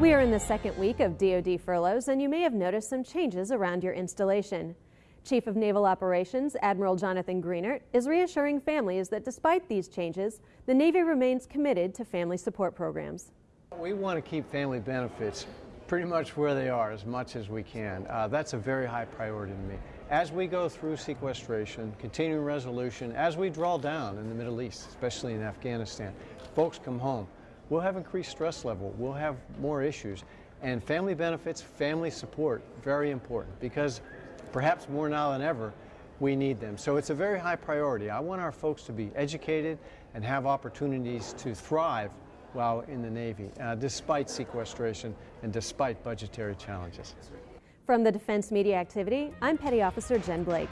We are in the second week of DoD furloughs, and you may have noticed some changes around your installation. Chief of Naval Operations Admiral Jonathan Greenert is reassuring families that despite these changes, the Navy remains committed to family support programs. We want to keep family benefits pretty much where they are as much as we can. Uh, that's a very high priority to me. As we go through sequestration, continuing resolution, as we draw down in the Middle East, especially in Afghanistan, folks come home, we'll have increased stress level, we'll have more issues. And family benefits, family support, very important because perhaps more now than ever, we need them. So it's a very high priority. I want our folks to be educated and have opportunities to thrive while in the Navy, uh, despite sequestration and despite budgetary challenges. From the Defense Media Activity, I'm Petty Officer Jen Blake.